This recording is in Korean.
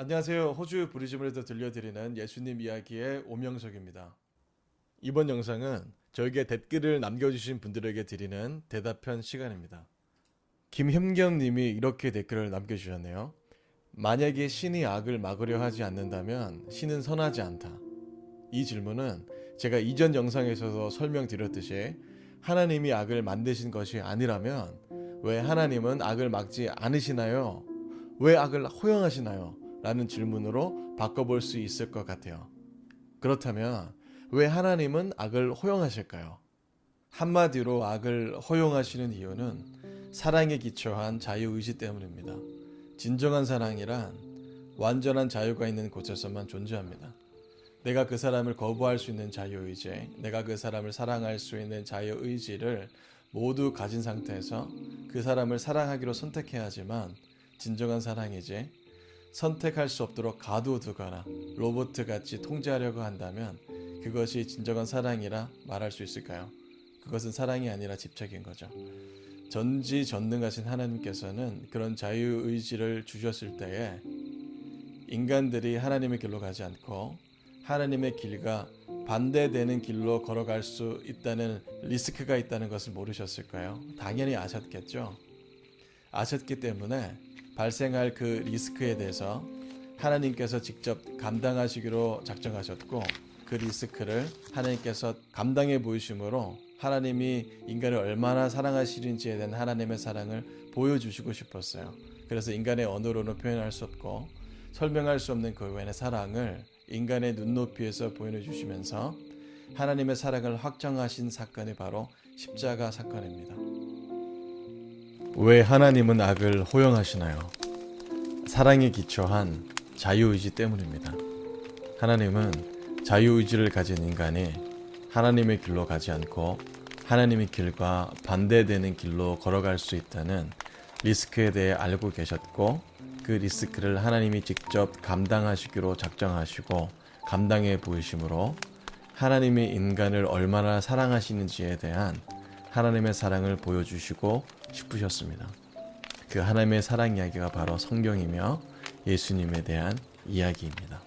안녕하세요. 호주 브리즈번에서 들려드리는 예수님 이야기의 오명석입니다. 이번 영상은 저에게 댓글을 남겨주신 분들에게 드리는 대답편 시간입니다. 김현겸님이 이렇게 댓글을 남겨주셨네요. 만약에 신이 악을 막으려 하지 않는다면 신은 선하지 않다. 이 질문은 제가 이전 영상에서도 설명드렸듯이 하나님이 악을 만드신 것이 아니라면 왜 하나님은 악을 막지 않으시나요? 왜 악을 허용하시나요? 라는 질문으로 바꿔볼 수 있을 것 같아요. 그렇다면 왜 하나님은 악을 허용하실까요? 한마디로 악을 허용하시는 이유는 사랑에 기초한 자유의지 때문입니다. 진정한 사랑이란 완전한 자유가 있는 곳에서만 존재합니다. 내가 그 사람을 거부할 수 있는 자유의지, 내가 그 사람을 사랑할 수 있는 자유의지를 모두 가진 상태에서 그 사람을 사랑하기로 선택해야 하지만 진정한 사랑이지 선택할 수 없도록 가두두거나 로봇같이 통제하려고 한다면 그것이 진정한 사랑이라 말할 수 있을까요? 그것은 사랑이 아니라 집착인 거죠. 전지전능하신 하나님께서는 그런 자유의지를 주셨을 때에 인간들이 하나님의 길로 가지 않고 하나님의 길과 반대되는 길로 걸어갈 수 있다는 리스크가 있다는 것을 모르셨을까요? 당연히 아셨겠죠. 아셨기 때문에 발생할 그 리스크에 대해서 하나님께서 직접 감당하시기로 작정하셨고 그 리스크를 하나님께서 감당해 보이심으로 하나님이 인간을 얼마나 사랑하시는지에 대한 하나님의 사랑을 보여주시고 싶었어요. 그래서 인간의 언어로는 표현할 수 없고 설명할 수 없는 그 외의 사랑을 인간의 눈높이에서 보여주시면서 하나님의 사랑을 확정하신 사건이 바로 십자가 사건입니다. 왜 하나님은 악을 허용하시나요? 사랑에 기초한 자유의지 때문입니다. 하나님은 자유의지를 가진 인간이 하나님의 길로 가지 않고 하나님의 길과 반대되는 길로 걸어갈 수 있다는 리스크에 대해 알고 계셨고 그 리스크를 하나님이 직접 감당하시기로 작정하시고 감당해 보이심으로 하나님이 인간을 얼마나 사랑하시는지에 대한 하나님의 사랑을 보여주시고 싶으셨습니다. 그 하나님의 사랑 이야기가 바로 성경이며 예수님에 대한 이야기입니다.